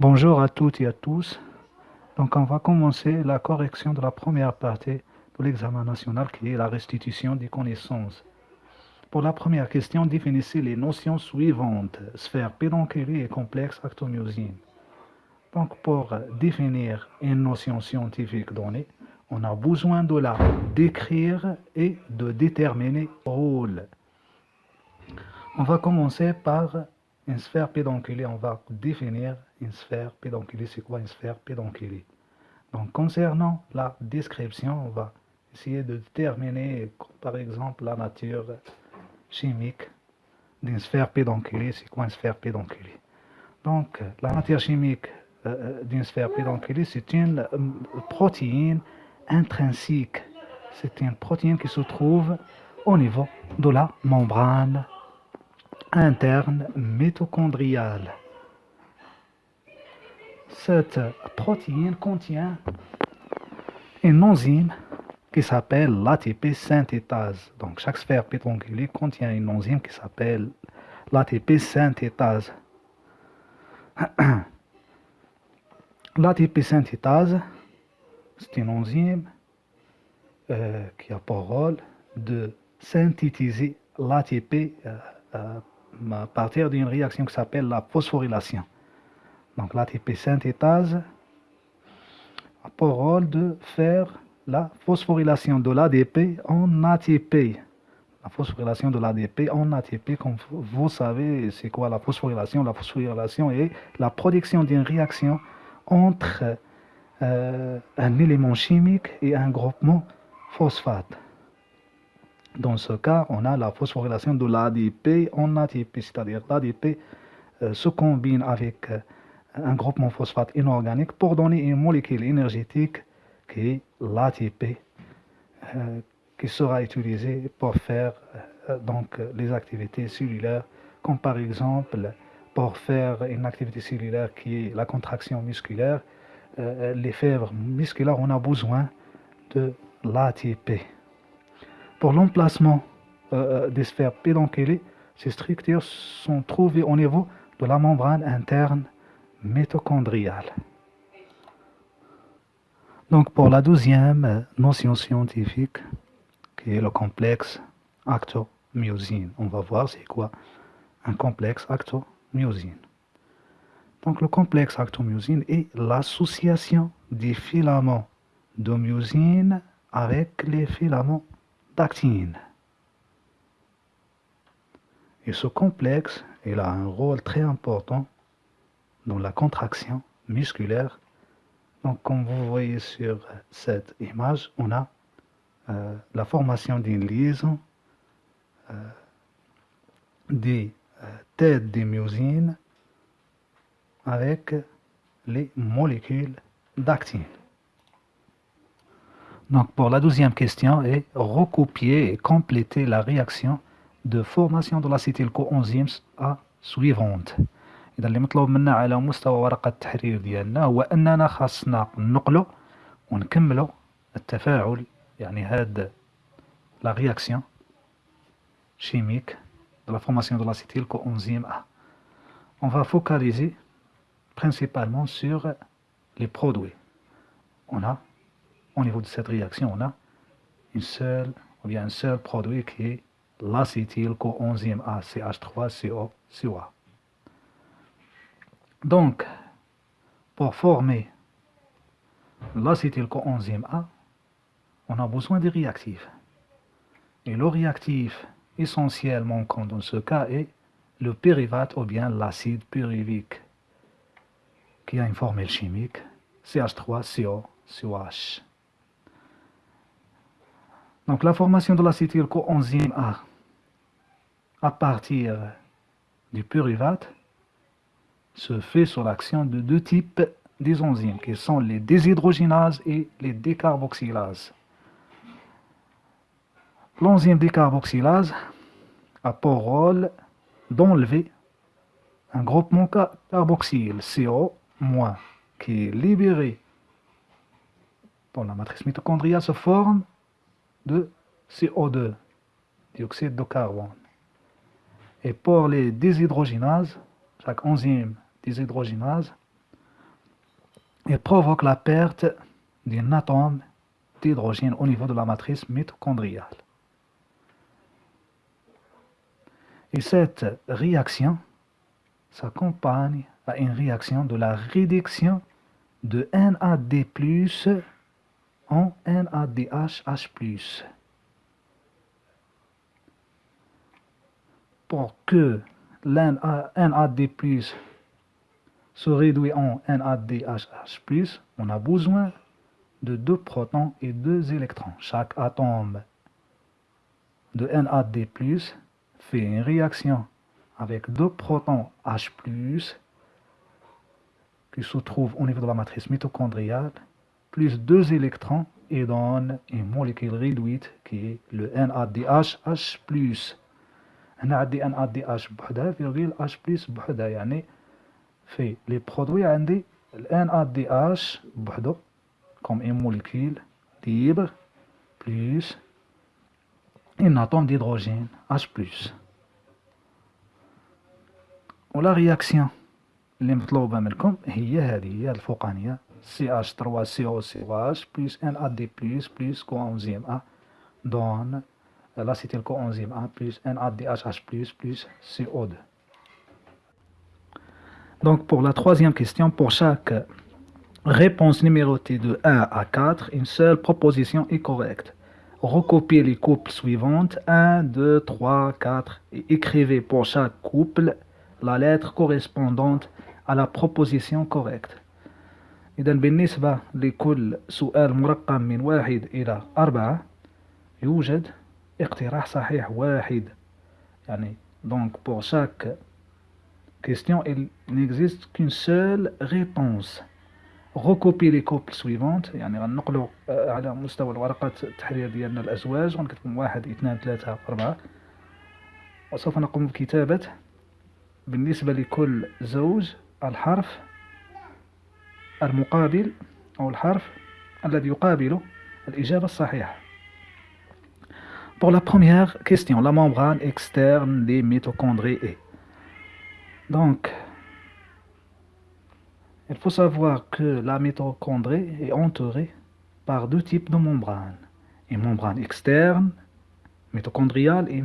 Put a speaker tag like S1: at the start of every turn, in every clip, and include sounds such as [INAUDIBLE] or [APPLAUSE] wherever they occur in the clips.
S1: Bonjour à toutes et à tous. Donc on va commencer la correction de la première partie de l'examen national qui est la restitution des connaissances. Pour la première question, définissez les notions suivantes. Sphère pédonculaire et complexe actomyosine. Donc pour définir une notion scientifique donnée, on a besoin de la décrire et de déterminer rôle. On va commencer par une sphère pédonculaire. On va définir une sphère pédonculaire. C'est quoi une sphère pédonculaire Donc concernant la description, on va essayer de déterminer par exemple la nature chimique d'une sphère pédonculaire. C'est quoi une sphère pédonculaire Donc la nature chimique euh, euh, d'une sphère pédonculaire, c'est une euh, protéine intrinsique. C'est une protéine qui se trouve au niveau de la membrane interne mitochondriale. Cette protéine contient une enzyme qui s'appelle l'ATP synthétase. Donc chaque sphère pédonculaire contient une enzyme qui s'appelle l'ATP synthétase. [CLEARS THROAT] L'ATP synthétase, c'est une enzyme euh, qui a pour rôle de synthétiser l'ATP euh, euh, à partir d'une réaction qui s'appelle la phosphorylation. Donc l'ATP synthétase a pour rôle de faire la phosphorylation de l'ADP en ATP. La phosphorylation de l'ADP en ATP, comme vous savez, c'est quoi la phosphorylation? La phosphorylation est la production d'une réaction entre euh, un élément chimique et un groupement phosphate. Dans ce cas, on a la phosphorylation de l'ADP en ATP, c'est-à-dire l'ADP euh, se combine avec euh, un groupement phosphate inorganique pour donner une molécule énergétique qui est l'ATP, qui sera utilisée pour faire donc les activités cellulaires, comme par exemple pour faire une activité cellulaire qui est la contraction musculaire, euh, les fèvres musculaires, on a besoin de l'ATP. Pour l'emplacement euh, euh, des sphères pédonculaires, ces structures sont trouvées au niveau de la membrane interne mitochondriale. Donc pour la deuxième notion scientifique, qui est le complexe actomyosine, on va voir c'est quoi un complexe actomyosine myosine. Donc le complexe actomyosine est l'association des filaments de myosine avec les filaments d'actine. Et ce complexe, il a un rôle très important dans la contraction musculaire. Donc comme vous voyez sur cette image, on a euh, la formation d'une liaison euh, des tête des myosines avec les molécules d'actine. Donc pour la deuxième question est recopier et compléter la réaction de formation de l'acétylcoenzyme A suivante. إذا اللي مطلوب منا على مستوى ورقة التحرير ديالنا هو أننا خاصنا نقلو ونكملو التفاعل يعني هاد لا رياكسيون شيميك de la formation de l'acétylcoenzyme A. On va focaliser principalement sur les produits. On a, au niveau de cette réaction, on a une seule, ou bien un seul produit qui est l'acétylcoenzyme A, CH3COCOA. Donc, pour former l'acétylcoenzyme A, on a besoin de réactifs. Et le réactif essentiellement quand dans ce cas est le pyruvate ou bien l'acide pyruvique qui a une formule chimique CH3COCOH. Donc la formation de l'acétylcoenzyme A à partir du pyruvate se fait sur l'action de deux types d'enzymes qui sont les déshydrogénases et les décarboxylases. L'enzyme décarboxylase a pour rôle d'enlever un groupement carboxyle CO- qui est libéré dans la matrice mitochondriale sous forme de CO2, dioxyde de carbone. Et pour les déshydrogénases, chaque enzyme déshydrogénase et provoque la perte d'un atome d'hydrogène au niveau de la matrice mitochondriale. Et cette réaction s'accompagne à une réaction de la réduction de NAD+, en NADH+. Pour que NAD+, se réduit en NADH+, on a besoin de deux protons et deux électrons. Chaque atome de NAD+, fait une réaction avec deux protons H+, qui se trouvent au niveau de la matrice mitochondriale, plus deux électrons et donne une molécule réduite qui est le NADH H+. NAD NADH بوحدها virgule H plus بوحدها يعني في les produits عندي ال NADH بوحدو comme une molécule libre plus un atome d'hydrogène H+. ولا réaction اللي مطلوبة منكم هي هذه هي الفوقانية CH3COCH plus NAD plus coenzyme A donne l'acétylcoenzyme A plus NADH plus plus CO2. Donc pour la troisième question, pour chaque réponse numérotée de 1 à 4, une seule proposition est correcte. Recopiez les couples suivantes 1, 2, 3, 4 et écrivez pour chaque couple la lettre correspondante à la proposition correcte. إذا بالنسبة لكل سؤال مرقم من واحد إلى أربعة يوجد اقتراح صحيح واحد. يعني donc pour chaque question il n'existe qu'une seule réponse. Recopier les couples suivantes. يعني غنقلوا على مستوى الورقات التحرير ديالنا الأزواج. غنكتب واحد اثنان ثلاثة أربعة. وسوف نقوم بكتابة. بالنسبة لكل زوج الحرف المقابل أو الحرف الذي يقابل الإجابة الصحيحة Pour la première question, la membrane externe des mitochondries est. Donc, il faut savoir que la mitochondrie est entourée par deux types de membranes. Une membrane externe mitochondriale et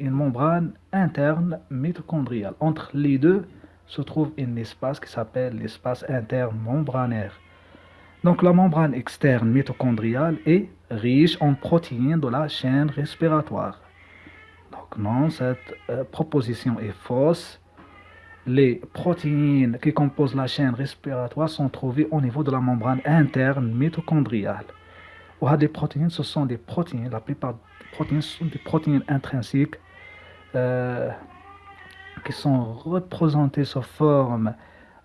S1: une membrane interne mitochondriale. Entre les deux se trouve un espace qui s'appelle l'espace interne membranaire. Donc la membrane externe mitochondriale est riche en protéines de la chaîne respiratoire. Donc non, cette euh, proposition est fausse. Les protéines qui composent la chaîne respiratoire sont trouvées au niveau de la membrane interne mitochondriale. Ou des protéines, ce sont des protéines, la plupart des protéines sont des protéines intrinsiques euh, qui sont représentées sous forme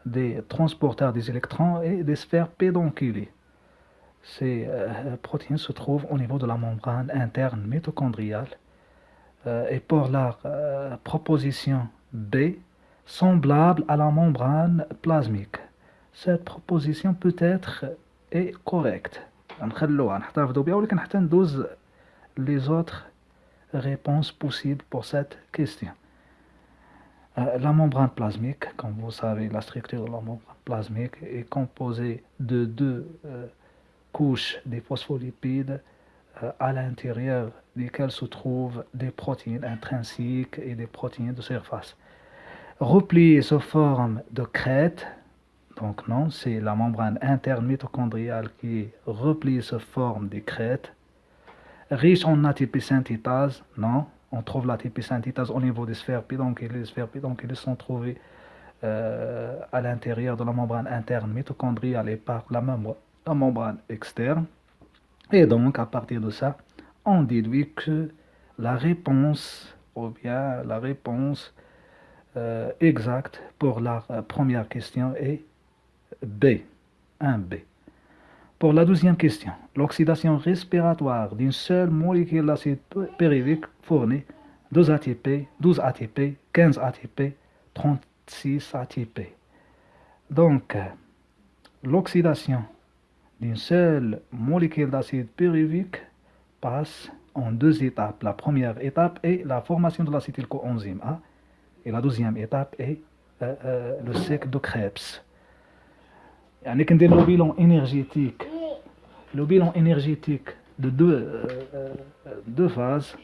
S1: des transporteurs des électrons et des sphères pédonculées. Ces euh, protéines se trouvent au niveau de la membrane interne mitochondriale. Euh, et pour leur euh, proposition B, semblable à la membrane plasmique. Cette proposition peut être est correcte. les autres réponses possibles pour cette question. Euh, la membrane plasmique, comme vous savez, la structure de la membrane plasmique est composée de deux euh, couches des phospholipides euh, à l'intérieur desquelles se trouvent des protéines intrinsiques et des protéines de surface. Repliées sous forme de crête, donc non, c'est la membrane interne mitochondriale qui est repliée sous forme de crête. Riche en ATP synthétase, non, on trouve la synthétase au niveau des sphères pédonculées. Les sphères pédonculées sont trouvées euh, à l'intérieur de la membrane interne mitochondriale et par la, membrane externe. Et donc, à partir de ça, on déduit que la réponse, ou bien la réponse euh, exacte pour la euh, première question est B, 1B. Pour la deuxième question, l'oxydation respiratoire d'une seule molécule d'acide pyruvique fournit 12 ATP, 12 ATP, 15 ATP, 36 ATP. Donc, l'oxydation d'une seule molécule d'acide pyruvique passe en deux étapes. La première étape est la formation de l'acétylcoenzyme A et la deuxième étape est euh, euh, le cycle de Krebs. يعني كندير لو بيلون انرجيتيك لو بيلون انرجيتيك دو دو دو فاز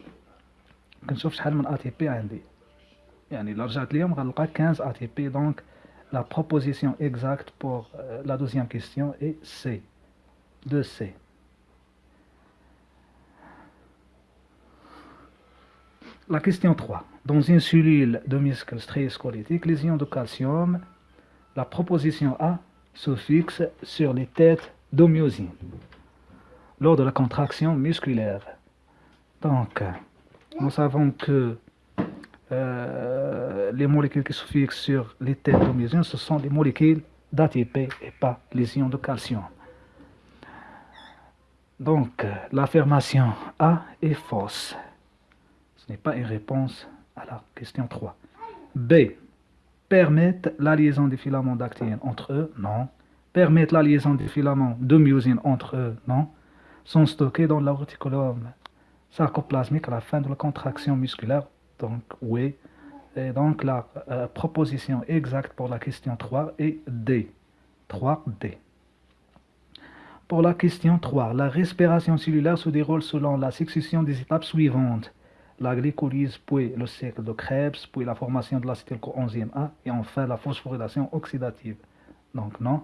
S1: كنشوف شحال من ا تي بي عندي يعني الا رجعت اليوم غنلقى 15 ا تي بي دونك لا بروبوزيسيون اكزاكت بور لا دوزيام كيستيون اي سي 2 سي La question 3. Dans une cellule de muscle strié-squelettique, les ions de calcium, la proposition A se fixe sur les têtes d'homéosine lors de la contraction musculaire. Donc, nous savons que euh, les molécules qui se fixent sur les têtes d'homéosine, ce sont des molécules d'ATP et pas les ions de calcium. Donc, l'affirmation A est fausse n'est pas une réponse à la question 3. B. Permettent la liaison des filaments d'actine entre eux Non. Permettent la liaison des filaments de myosine entre eux Non. Sont stockés dans l'auriculum sarcoplasmique à la fin de la contraction musculaire Donc, oui. Et donc, la euh, proposition exacte pour la question 3 est D. 3D. Pour la question 3, la respiration cellulaire se déroule selon la succession des étapes suivantes la glycolyse, puis le cycle de Krebs, puis la formation de l'acétylcoenzyme A, et enfin la phosphorylation oxydative. Donc non,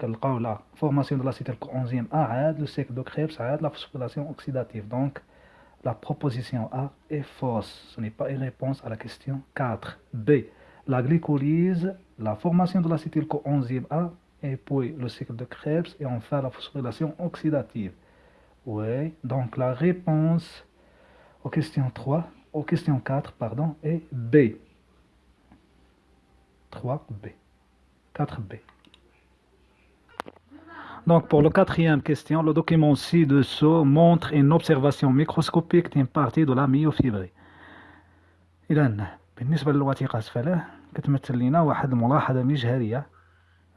S1: la formation de l'acétylcoenzyme A, le cycle de Krebs, la phosphorylation oxydative. Donc la proposition A est fausse. Ce n'est pas une réponse à la question 4. B. La glycolyse, la formation de l'acétylcoenzyme A, et puis le cycle de Krebs, et enfin la phosphorylation oxydative. Oui, donc la réponse aux questions 3, aux questions 4, pardon, et B. 3B. 4B. Donc pour la quatrième question, le document ci-dessous montre une observation microscopique d'une partie de la myofibrée. إذا بالنسبة للوثيقة أسفله كتمثل لنا واحد الملاحظة مجهرية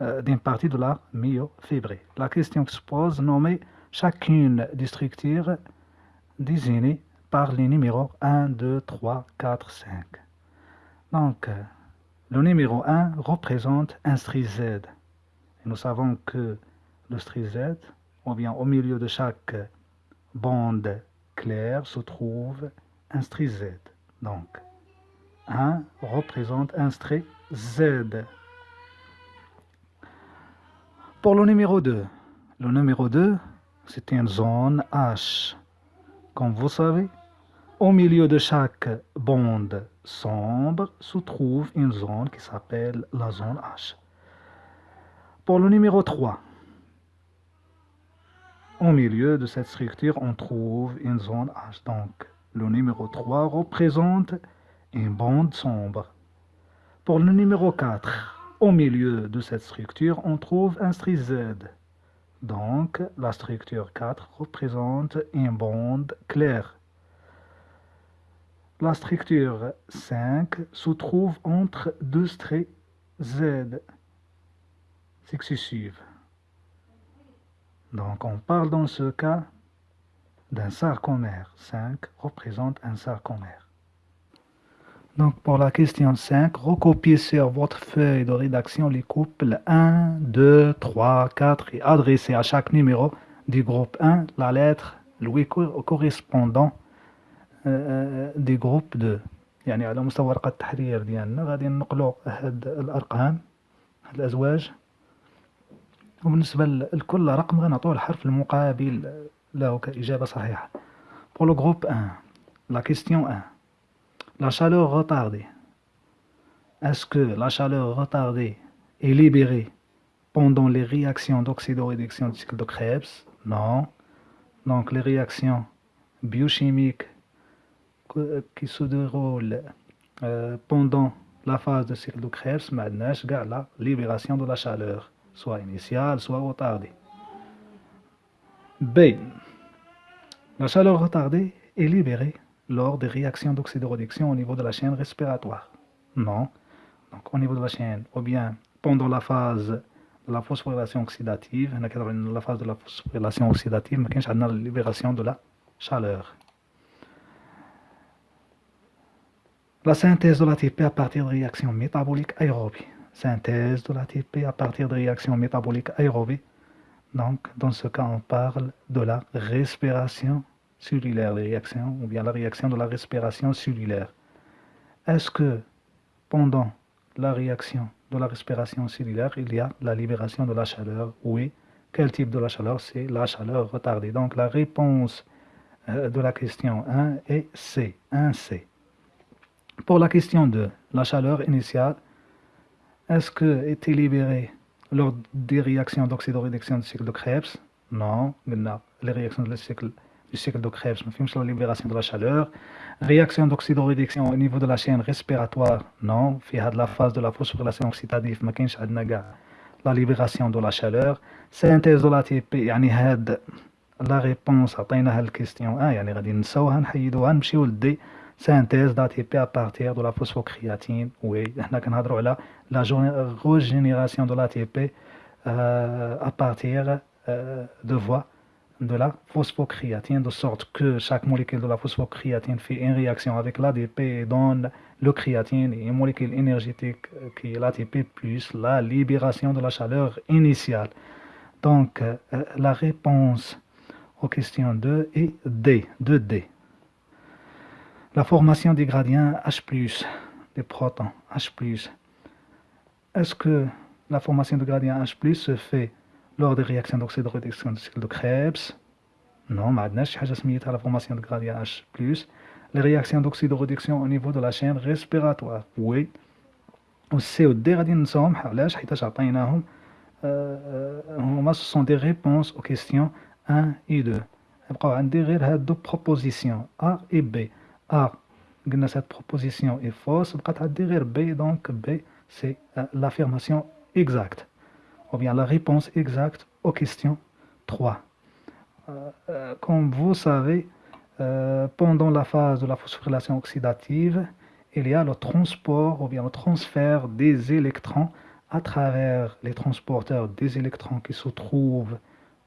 S1: d'une partie de la myofibrée. La question qui se pose nommée chacune des structures désignées par les numéros 1, 2, 3, 4, 5. Donc, le numéro 1 représente un string Z. Et nous savons que le string Z, ou bien au milieu de chaque bande claire, se trouve un string Z. Donc, 1 représente un string Z. Pour le numéro 2, le numéro 2, c'est une zone H. Comme vous savez, au milieu de chaque bande sombre se trouve une zone qui s'appelle la zone H. Pour le numéro 3, au milieu de cette structure, on trouve une zone H. Donc, le numéro 3 représente une bande sombre. Pour le numéro 4, au milieu de cette structure, on trouve un string Z. Donc, la structure 4 représente une bande claire. La structure 5 se trouve entre deux traits Z successives. Donc on parle dans ce cas d'un sarcomère. 5 représente un sarcomère. Donc pour la question 5, recopiez sur votre feuille de rédaction les couples 1, 2, 3, 4 et adressez à chaque numéro du groupe 1 la lettre le correspondant دي جروب دو يعني على مستوى ورقة التحرير ديالنا غادي ننقلو هاد الأرقام هاد الأزواج وبالنسبة لكل رقم غنعطوه الحرف المقابل له كإجابة صحيحة Pour le groupe 1, la question 1. La chaleur retardée. Est-ce que la chaleur retardée est libérée pendant les réactions d'oxydoréduction du cycle de Krebs Non. Donc les réactions biochimiques qui se déroule euh, pendant la phase de cycle de Krebs, la libération de la chaleur, soit initiale, soit retardée. B. La chaleur retardée est libérée lors des réactions d'oxydoréduction au niveau de la chaîne respiratoire. Non. Donc, au niveau de la chaîne, ou bien pendant la phase de la phosphorylation oxydative, la phase de la phosphorylation oxydative, mais la libération de la chaleur. La synthèse de l'ATP à partir de réactions métaboliques aérobies. synthèse de l'ATP à partir de réactions métaboliques aérobées. Donc, dans ce cas, on parle de la respiration cellulaire, les réactions, ou bien la réaction de la respiration cellulaire. Est-ce que pendant la réaction de la respiration cellulaire, il y a la libération de la chaleur? Oui. Quel type de la chaleur? C'est la chaleur retardée. Donc, la réponse euh, de la question 1 est C, 1C. Pour la question 2, la chaleur initiale, est-ce que était libérée lors des réactions d'oxydoréduction du cycle de Krebs Non, les réactions du cycle, du cycle de Krebs, la libération de la chaleur. Réaction d'oxydoréduction au niveau de la chaîne respiratoire Non, il y a de la phase de la phosphorylation oxydative, mais la libération de la chaleur. Synthèse de l'ATP, يعني هاد la réponse عطيناها الكيستيون 1 يعني غادي نساوها نحيدوها نمشيو لدي synthèse d'ATP à partir de la phosphocréatine. Oui, on la régénération de l'ATP euh, à partir euh, de voie de la phosphocréatine, de sorte que chaque molécule de la phosphocréatine fait une réaction avec l'ADP et donne le créatine et une molécule énergétique euh, qui est l'ATP plus la libération de la chaleur initiale. Donc, la réponse aux questions 2 est D, 2D La formation des gradients H+, des protons H+. Est-ce que la formation de gradients H+, se fait lors des réactions d'oxydoréduction du cycle de Krebs Non, maintenant, à la formation de gradients H+. Les réactions d'oxydoréduction au niveau de la chaîne respiratoire Oui. CO2 غادي ننساهم علاش حيتاش عطيناهم هما ce sont des réponses aux questions 1 et 2 يبقاو عندي غير هادو propositions A et B a, cette proposition est fausse, B, donc B, c'est euh, l'affirmation exacte, ou bien la réponse exacte aux questions 3. Euh, euh, comme vous savez, pendant la phase de la phosphorylation oxydative, il y a le transport ou bien le transfert des électrons à travers les transporteurs des électrons qui se trouvent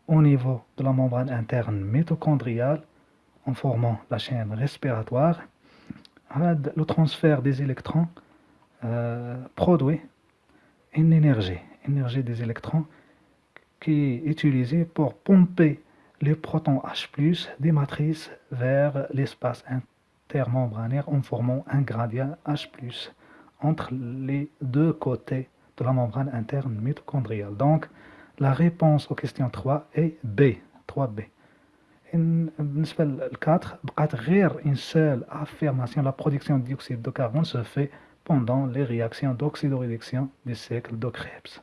S1: au niveau de la membrane interne mitochondriale en formant la chaîne respiratoire, le transfert des électrons euh, produit une énergie, énergie des électrons qui est utilisée pour pomper les protons H+, des matrices vers l'espace intermembranaire en formant un gradient H+, entre les deux côtés de la membrane interne mitochondriale. Donc, la réponse aux questions 3 est B, 3B بالنسبه للكاتر بقات غير une seule affirmation la production de dioxyde de carbone se fait pendant les réactions d'oxydoréduction du cycle de Krebs